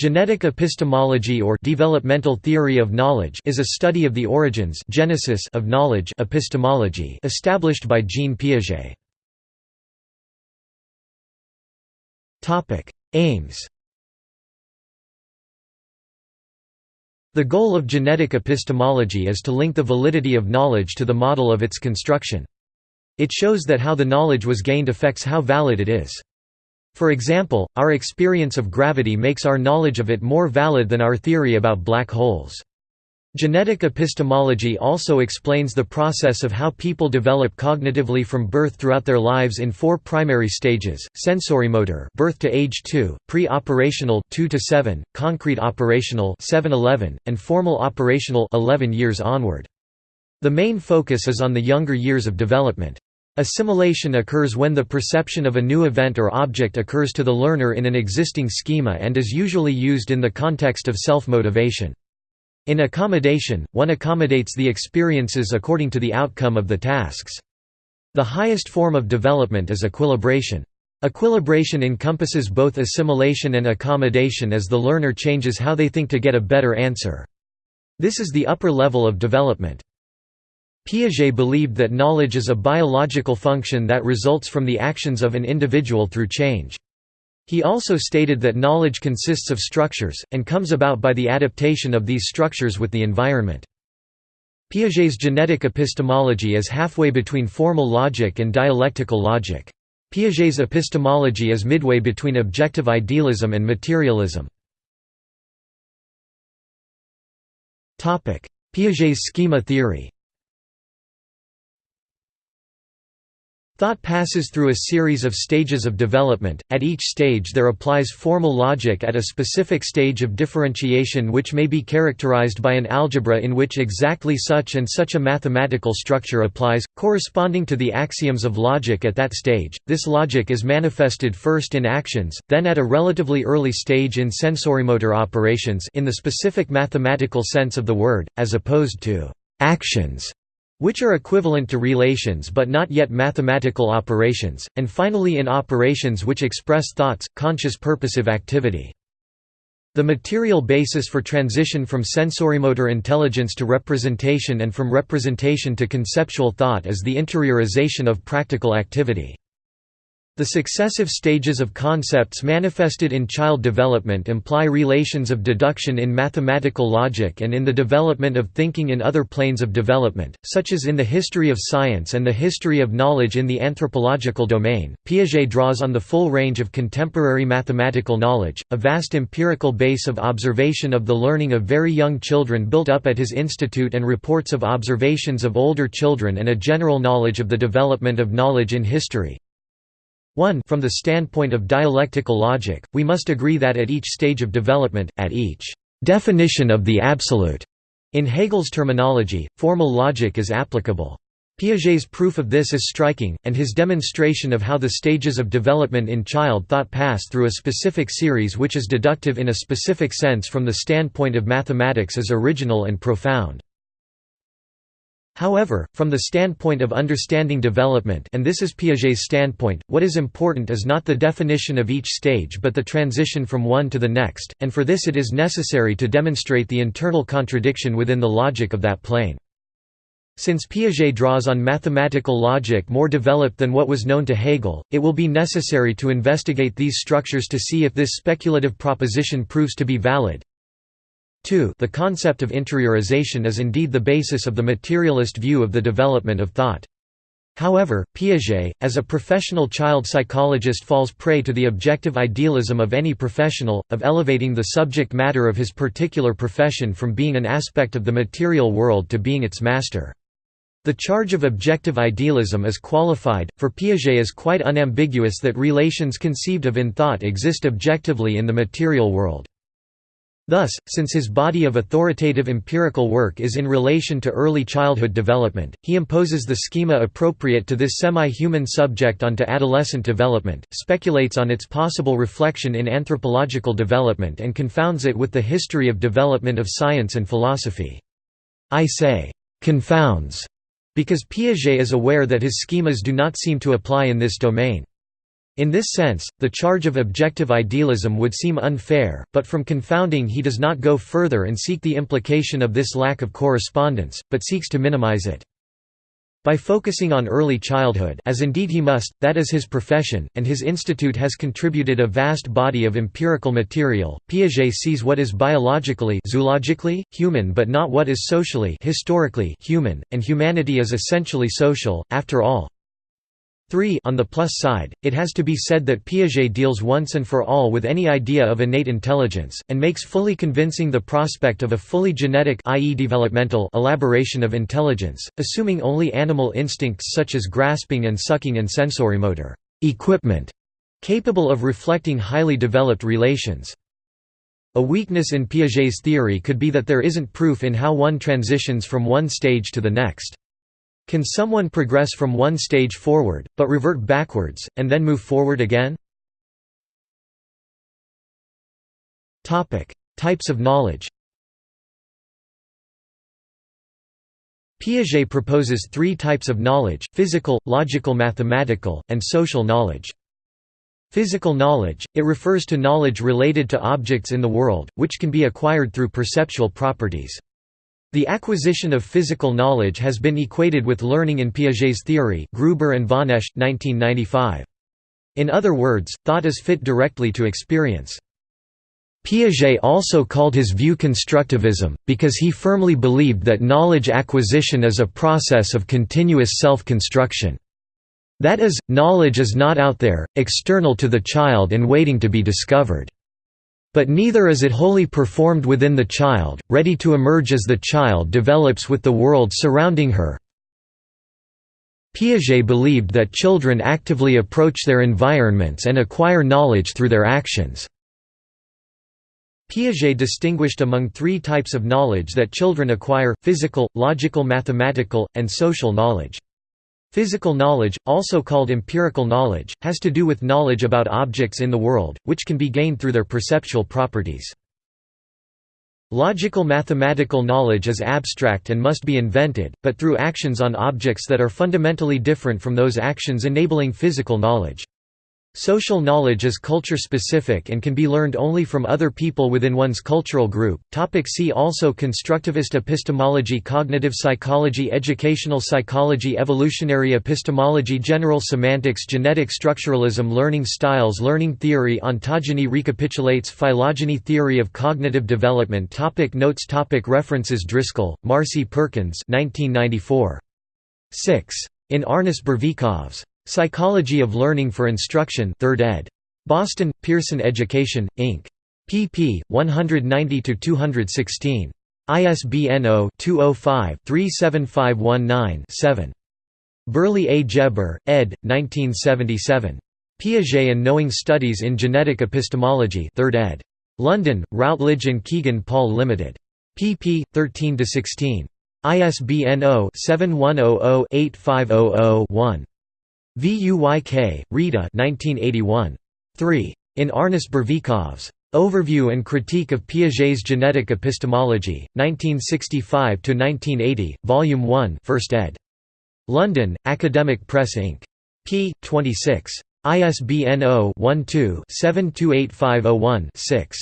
Genetic epistemology or developmental theory of knowledge is a study of the origins genesis of knowledge epistemology established by Jean Piaget. Topic: Aims. The goal of genetic epistemology is to link the validity of knowledge to the model of its construction. It shows that how the knowledge was gained affects how valid it is. For example, our experience of gravity makes our knowledge of it more valid than our theory about black holes. Genetic epistemology also explains the process of how people develop cognitively from birth throughout their lives in four primary stages: sensorimotor, birth to age 2, pre-operational 2 to 7, concrete operational 7-11, and formal operational 11 years onward. The main focus is on the younger years of development. Assimilation occurs when the perception of a new event or object occurs to the learner in an existing schema and is usually used in the context of self-motivation. In accommodation, one accommodates the experiences according to the outcome of the tasks. The highest form of development is equilibration. Equilibration encompasses both assimilation and accommodation as the learner changes how they think to get a better answer. This is the upper level of development. Piaget believed that knowledge is a biological function that results from the actions of an individual through change. He also stated that knowledge consists of structures, and comes about by the adaptation of these structures with the environment. Piaget's genetic epistemology is halfway between formal logic and dialectical logic. Piaget's epistemology is midway between objective idealism and materialism. Piaget's schema theory Thought passes through a series of stages of development, at each stage there applies formal logic at a specific stage of differentiation which may be characterized by an algebra in which exactly such and such a mathematical structure applies, corresponding to the axioms of logic at that stage. This logic is manifested first in actions, then at a relatively early stage in sensorimotor operations in the specific mathematical sense of the word, as opposed to actions which are equivalent to relations but not yet mathematical operations, and finally in operations which express thoughts, conscious purposive activity. The material basis for transition from sensorimotor intelligence to representation and from representation to conceptual thought is the interiorization of practical activity. The successive stages of concepts manifested in child development imply relations of deduction in mathematical logic and in the development of thinking in other planes of development, such as in the history of science and the history of knowledge in the anthropological domain. Piaget draws on the full range of contemporary mathematical knowledge, a vast empirical base of observation of the learning of very young children built up at his institute and reports of observations of older children and a general knowledge of the development of knowledge in history. 1 From the standpoint of dialectical logic, we must agree that at each stage of development, at each definition of the absolute, in Hegel's terminology, formal logic is applicable. Piaget's proof of this is striking, and his demonstration of how the stages of development in child thought pass through a specific series which is deductive in a specific sense from the standpoint of mathematics is original and profound. However, from the standpoint of understanding development and this is Piaget's standpoint, what is important is not the definition of each stage but the transition from one to the next, and for this it is necessary to demonstrate the internal contradiction within the logic of that plane. Since Piaget draws on mathematical logic more developed than what was known to Hegel, it will be necessary to investigate these structures to see if this speculative proposition proves to be valid, 2 The concept of interiorization is indeed the basis of the materialist view of the development of thought. However, Piaget, as a professional child psychologist falls prey to the objective idealism of any professional, of elevating the subject matter of his particular profession from being an aspect of the material world to being its master. The charge of objective idealism is qualified, for Piaget is quite unambiguous that relations conceived of in thought exist objectively in the material world. Thus, since his body of authoritative empirical work is in relation to early childhood development, he imposes the schema appropriate to this semi-human subject onto adolescent development, speculates on its possible reflection in anthropological development and confounds it with the history of development of science and philosophy. I say, "'confounds' because Piaget is aware that his schemas do not seem to apply in this domain. In this sense, the charge of objective idealism would seem unfair, but from confounding he does not go further and seek the implication of this lack of correspondence, but seeks to minimize it. By focusing on early childhood as indeed he must, that is his profession, and his institute has contributed a vast body of empirical material, Piaget sees what is biologically zoologically, human but not what is socially historically human, and humanity is essentially social, after all. 3 On the plus side, it has to be said that Piaget deals once and for all with any idea of innate intelligence, and makes fully convincing the prospect of a fully genetic i.e. developmental elaboration of intelligence, assuming only animal instincts such as grasping and sucking and sensorimotor equipment capable of reflecting highly developed relations. A weakness in Piaget's theory could be that there isn't proof in how one transitions from one stage to the next. Can someone progress from one stage forward, but revert backwards, and then move forward again? Types of knowledge Piaget proposes three types of knowledge, physical, logical mathematical, and social knowledge. Physical knowledge, it refers to knowledge related to objects in the world, which can be acquired through perceptual properties. The acquisition of physical knowledge has been equated with learning in Piaget's theory Gruber and Vonèche, 1995. In other words, thought is fit directly to experience. Piaget also called his view constructivism, because he firmly believed that knowledge acquisition is a process of continuous self-construction. That is, knowledge is not out there, external to the child and waiting to be discovered. But neither is it wholly performed within the child, ready to emerge as the child develops with the world surrounding her. Piaget believed that children actively approach their environments and acquire knowledge through their actions. Piaget distinguished among three types of knowledge that children acquire, physical, logical mathematical, and social knowledge. Physical knowledge, also called empirical knowledge, has to do with knowledge about objects in the world, which can be gained through their perceptual properties. Logical mathematical knowledge is abstract and must be invented, but through actions on objects that are fundamentally different from those actions enabling physical knowledge. Social knowledge is culture-specific and can be learned only from other people within one's cultural group. Topic see also Constructivist epistemology Cognitive psychology Educational psychology Evolutionary epistemology General semantics Genetic structuralism Learning styles Learning theory Ontogeny recapitulates Phylogeny theory of cognitive development topic Notes topic References Driscoll, Marcy Perkins 1994. 6. In Arnis Burvikovs Psychology of Learning for Instruction 3rd ed. Boston, Pearson Education, Inc. pp. 190–216. ISBN 0-205-37519-7. Beryl A. Geber, ed. 1977. Piaget and Knowing Studies in Genetic Epistemology 3rd ed. London, Routledge and Kegan Paul Limited. pp. 13–16. ISBN 0-7100-8500-1. Vuyk, Rita 1981. 3. In Arnis Burvikovs Overview and Critique of Piaget's Genetic Epistemology, 1965–1980, Volume 1 1st ed. London, Academic Press Inc. p. 26. ISBN 0-12-728501-6.